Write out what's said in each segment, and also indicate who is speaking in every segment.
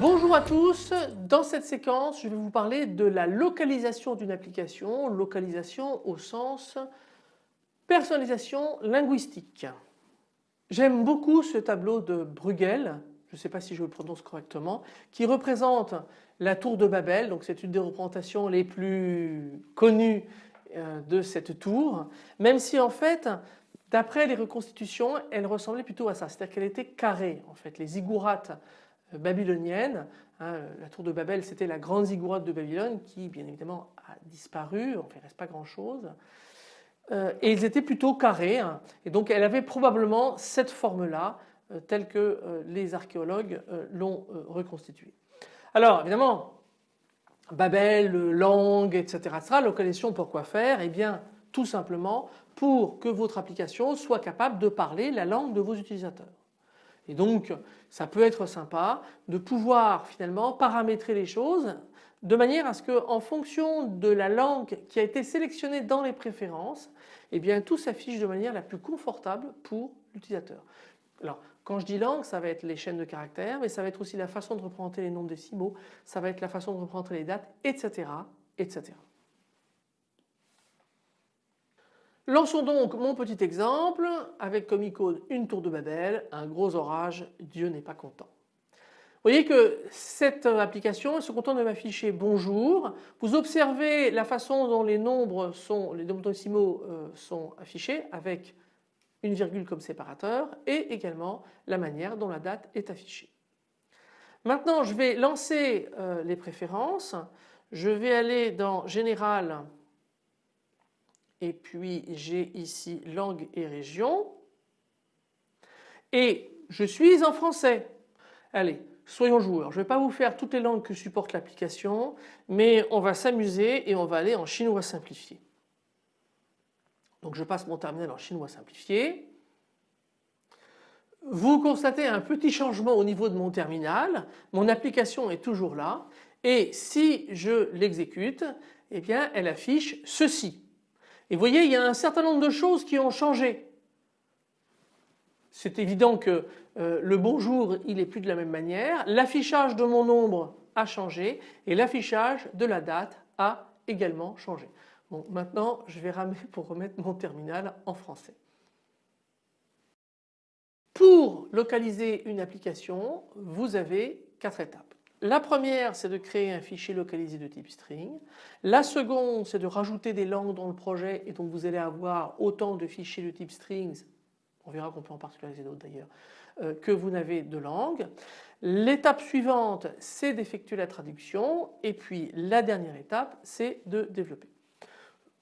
Speaker 1: Bonjour à tous, dans cette séquence je vais vous parler de la localisation d'une application, localisation au sens personnalisation linguistique. J'aime beaucoup ce tableau de Bruegel, je ne sais pas si je le prononce correctement, qui représente la tour de Babel, donc c'est une des représentations les plus connues euh, de cette tour, même si en fait d'après les reconstitutions elle ressemblait plutôt à ça, c'est-à-dire qu'elle était carrée en fait, les ziggourats babylonienne. Hein, la tour de Babel c'était la grande ziggourate de Babylone qui bien évidemment a disparu, enfin il ne reste pas grand chose. Euh, et ils étaient plutôt carrés hein. et donc elle avait probablement cette forme-là euh, telle que euh, les archéologues l'ont reconstituée. Alors évidemment Babel, langue, etc., etc. Localisation pourquoi faire? Eh bien tout simplement pour que votre application soit capable de parler la langue de vos utilisateurs. Et donc ça peut être sympa de pouvoir finalement paramétrer les choses de manière à ce que en fonction de la langue qui a été sélectionnée dans les préférences, eh tout s'affiche de manière la plus confortable pour l'utilisateur. Alors quand je dis langue, ça va être les chaînes de caractères, mais ça va être aussi la façon de représenter les nombres décimaux, ça va être la façon de représenter les dates, etc. etc. Lançons donc mon petit exemple avec comme icône une tour de Babel, un gros orage, Dieu n'est pas content. Vous voyez que cette application se contente de m'afficher bonjour. Vous observez la façon dont les nombres sont, les nombres décimaux euh, sont affichés avec une virgule comme séparateur et également la manière dont la date est affichée. Maintenant je vais lancer euh, les préférences. Je vais aller dans Général et puis j'ai ici langue et région et je suis en français. Allez, soyons joueurs. Je ne vais pas vous faire toutes les langues que supporte l'application, mais on va s'amuser et on va aller en chinois simplifié. Donc je passe mon terminal en chinois simplifié. Vous constatez un petit changement au niveau de mon terminal. Mon application est toujours là et si je l'exécute, eh bien elle affiche ceci. Et vous voyez, il y a un certain nombre de choses qui ont changé. C'est évident que euh, le bonjour, il n'est plus de la même manière. L'affichage de mon nombre a changé et l'affichage de la date a également changé. Maintenant, je vais ramer pour remettre mon terminal en français. Pour localiser une application, vous avez quatre étapes. La première c'est de créer un fichier localisé de type string. La seconde c'est de rajouter des langues dans le projet et donc vous allez avoir autant de fichiers de type strings, on verra qu'on peut en particulariser d'autres d'ailleurs, euh, que vous n'avez de langues. L'étape suivante c'est d'effectuer la traduction et puis la dernière étape c'est de développer.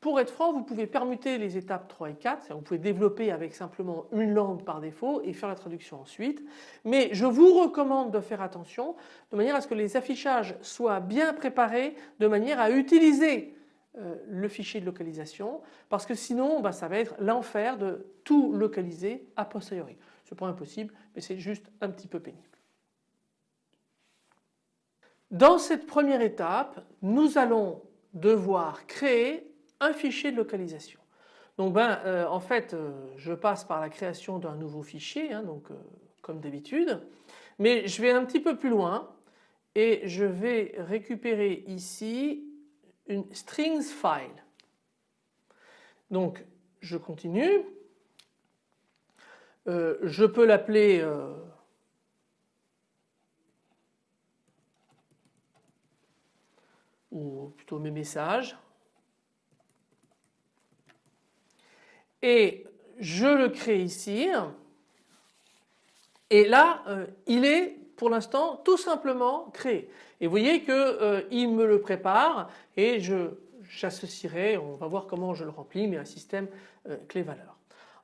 Speaker 1: Pour être franc, vous pouvez permuter les étapes 3 et 4, vous pouvez développer avec simplement une langue par défaut et faire la traduction ensuite. Mais je vous recommande de faire attention de manière à ce que les affichages soient bien préparés de manière à utiliser euh, le fichier de localisation parce que sinon bah, ça va être l'enfer de tout localiser a posteriori. Ce n'est pas impossible mais c'est juste un petit peu pénible. Dans cette première étape, nous allons devoir créer un fichier de localisation. Donc ben, euh, en fait euh, je passe par la création d'un nouveau fichier hein, donc, comme d'habitude mais je vais un petit peu plus loin et je vais récupérer ici une strings file. Donc je continue, je peux l'appeler ou plutôt mes messages. Et je le crée ici. Et là euh, il est pour l'instant tout simplement créé et vous voyez qu'il euh, me le prépare et j'associerai, on va voir comment je le remplis mais un système euh, clé-valeur.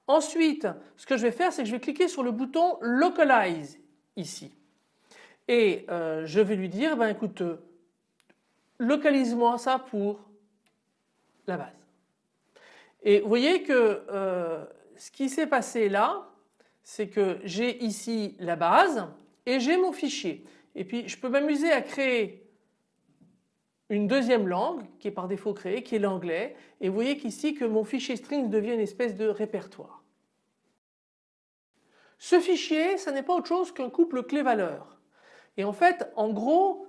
Speaker 1: Ensuite ce que je vais faire c'est que je vais cliquer sur le bouton localize ici et je vais lui dire ben écoute localise-moi ça pour la base. Et vous voyez que euh, ce qui s'est passé là, c'est que j'ai ici la base et j'ai mon fichier. Et puis je peux m'amuser à créer une deuxième langue qui est par défaut créée, qui est l'anglais. Et vous voyez qu'ici que mon fichier string devient une espèce de répertoire. Ce fichier, ce n'est pas autre chose qu'un couple clé-valeur. Et en fait, en gros,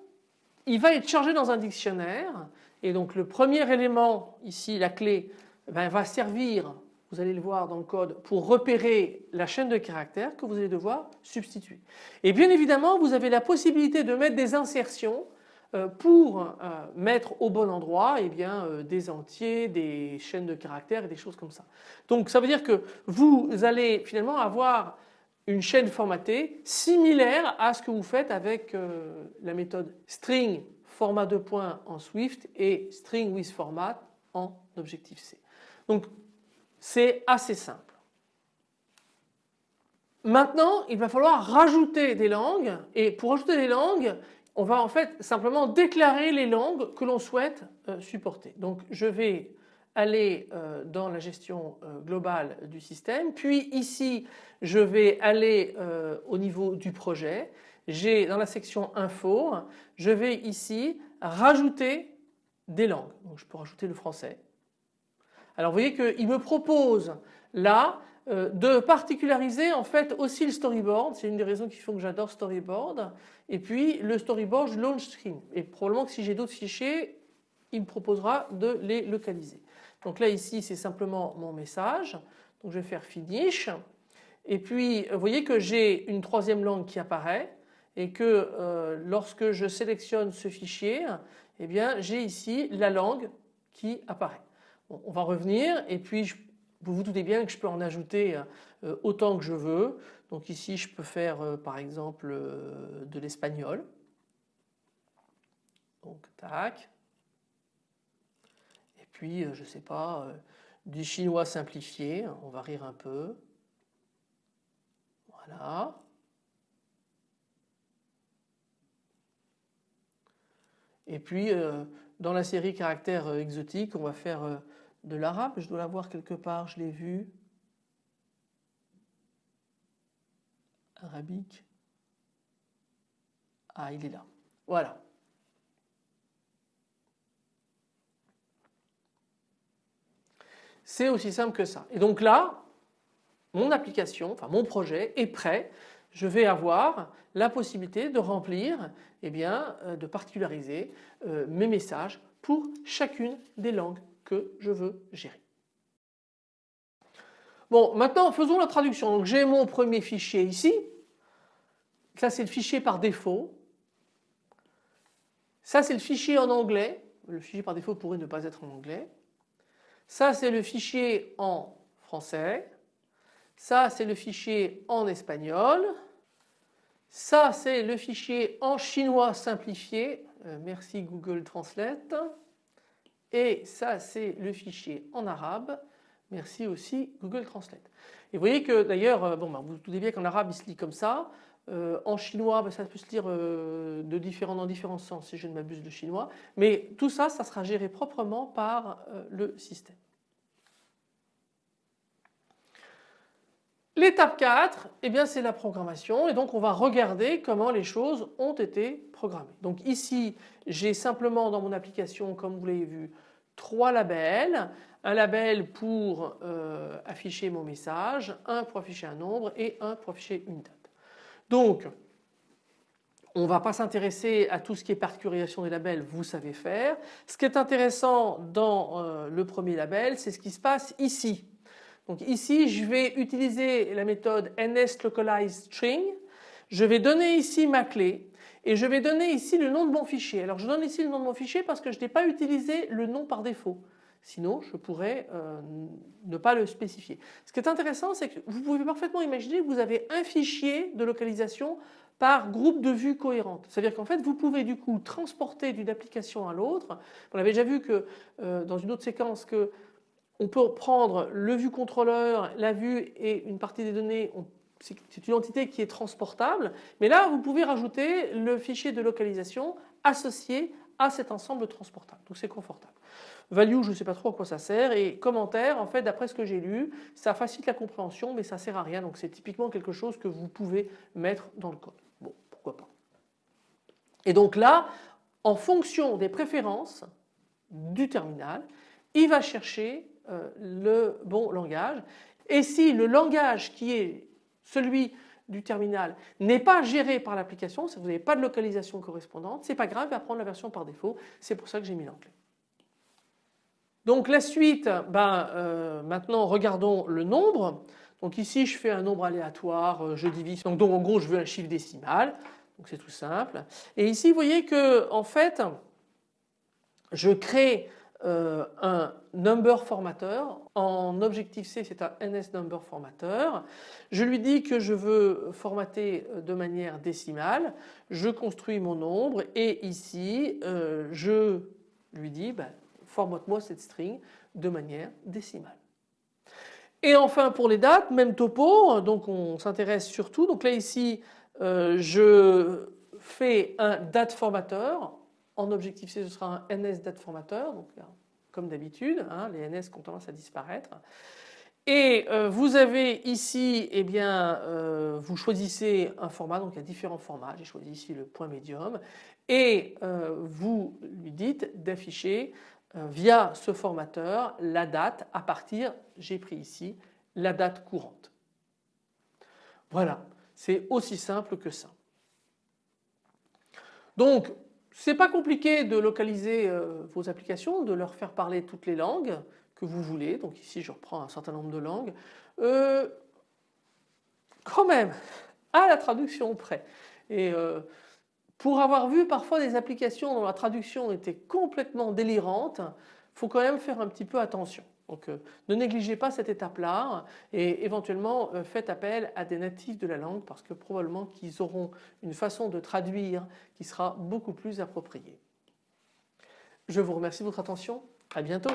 Speaker 1: il va être chargé dans un dictionnaire. Et donc le premier élément, ici la clé, ben, va servir vous allez le voir dans le code, pour repérer la chaîne de caractères que vous allez devoir substituer. Et bien évidemment, vous avez la possibilité de mettre des insertions euh, pour euh, mettre au bon endroit eh bien, euh, des entiers, des chaînes de caractères et des choses comme ça. Donc ça veut dire que vous allez finalement avoir une chaîne formatée similaire à ce que vous faites avec la méthode string format de points en Swift et string with format en Objective-C. Donc c'est assez simple. Maintenant, il va falloir rajouter des langues et pour rajouter des langues, on va en fait simplement déclarer les langues que l'on souhaite euh, supporter. Donc je vais aller euh, dans la gestion euh, globale du système puis ici je vais aller au niveau du projet. J'ai dans la section info, je vais ici rajouter des langues. Donc je peux rajouter le français, alors vous voyez qu'il me propose là euh, de particulariser en fait aussi le storyboard, c'est une des raisons qui font que j'adore storyboard, et puis le storyboard launch screen. Et probablement que si j'ai d'autres fichiers il me proposera de les localiser. Donc là ici c'est simplement mon message, donc je vais faire finish. Et puis vous voyez que j'ai une troisième langue qui apparaît et que euh, lorsque je sélectionne ce fichier eh bien j'ai ici la langue qui apparaît on va revenir et puis vous vous doutez bien que je peux en ajouter euh, autant que je veux. Donc ici je peux faire euh, par exemple euh, de l'espagnol. Donc tac. Et puis je ne sais pas du chinois simplifié, on va rire un peu. Voilà. Et puis dans la série caractères exotiques on va faire de l'arabe, je dois l'avoir quelque part, je l'ai vu. Arabique. Ah, il est là. Voilà. C'est aussi simple que ça. Et donc là, mon application, enfin mon projet est prêt. Je vais avoir la possibilité de remplir, eh bien, euh, de particulariser euh, mes messages pour chacune des langues que je veux gérer. Bon, maintenant faisons la traduction. Donc j'ai mon premier fichier ici. Ça c'est le fichier par défaut. Ça c'est le fichier en anglais. Le fichier par défaut pourrait ne pas être en anglais. Ça c'est le fichier en français. Ça c'est le fichier en espagnol. Ça c'est le fichier en chinois simplifié. Euh, merci Google Translate et ça c'est le fichier en arabe. Merci aussi Google Translate. Et vous voyez que d'ailleurs, euh, bah, vous vous doutez bien qu'en arabe il se lit comme ça. Euh, en chinois, bah, ça peut se lire de différents, dans différents sens si je ne m'abuse de chinois. Mais tout ça, ça sera géré proprement par le système. L'étape 4, eh bien c'est la programmation et donc on va regarder comment les choses ont été programmées. Donc ici j'ai simplement dans mon application comme vous l'avez vu trois labels. Un label pour euh, afficher mon message, un pour afficher un nombre et un pour afficher une date. Donc on ne va pas s'intéresser à tout ce qui est particularisation des labels, vous savez faire. Ce qui est intéressant dans euh, le premier label, c'est ce qui se passe ici. Donc ici, je vais utiliser la méthode NSLocalizeString. Je vais donner ici ma clé et je vais donner ici le nom de mon fichier. Alors je donne ici le nom de mon fichier parce que je n'ai pas utilisé le nom par défaut. Sinon, je pourrais euh, ne pas le spécifier. Ce qui est intéressant, c'est que vous pouvez parfaitement imaginer que vous avez un fichier de localisation par groupe de vues cohérentes. C'est-à-dire qu'en fait, vous pouvez du coup transporter d'une application à l'autre. On avait déjà vu que euh, dans une autre séquence que on peut prendre le vue contrôleur, la vue et une partie des données, c'est une entité qui est transportable, mais là vous pouvez rajouter le fichier de localisation associé à cet ensemble transportable. Donc c'est confortable. Value, je ne sais pas trop à quoi ça sert et commentaire, en fait d'après ce que j'ai lu, ça facilite la compréhension mais ça ne sert à rien donc c'est typiquement quelque chose que vous pouvez mettre dans le code. Bon, pourquoi pas. Et donc là, en fonction des préférences du terminal, il va chercher le bon langage et si le langage qui est celui du terminal n'est pas géré par l'application, si vous n'avez pas de localisation correspondante, c'est pas grave, il va prendre la version par défaut, c'est pour ça que j'ai mis l'anglais. Donc la suite, ben, euh, maintenant regardons le nombre. Donc ici je fais un nombre aléatoire, euh, je divise, donc, donc en gros je veux un chiffre décimal, donc c'est tout simple. Et ici vous voyez que en fait je crée euh, un number formateur. En objectif C, c'est un NS number formateur. Je lui dis que je veux formater de manière décimale. Je construis mon nombre et ici, euh, je lui dis ben, formate-moi cette string de manière décimale. Et enfin pour les dates, même topo, donc on s'intéresse surtout. Donc là ici, euh, je fais un date formateur en objectif C, ce sera un NS date formateur, donc comme d'habitude, hein, les NS ont tendance à disparaître. Et euh, vous avez ici, eh bien, euh, vous choisissez un format, donc il y a différents formats, j'ai choisi ici le point médium, et euh, vous lui dites d'afficher via ce formateur la date à partir, j'ai pris ici, la date courante. Voilà, c'est aussi simple que ça. Donc c'est pas compliqué de localiser euh, vos applications, de leur faire parler toutes les langues que vous voulez. Donc ici je reprends un certain nombre de langues. Euh, quand même, à la traduction près. Et euh, pour avoir vu parfois des applications dont la traduction était complètement délirante, faut quand même faire un petit peu attention. Donc euh, ne négligez pas cette étape-là et éventuellement euh, faites appel à des natifs de la langue parce que probablement qu'ils auront une façon de traduire qui sera beaucoup plus appropriée. Je vous remercie de votre attention. À bientôt.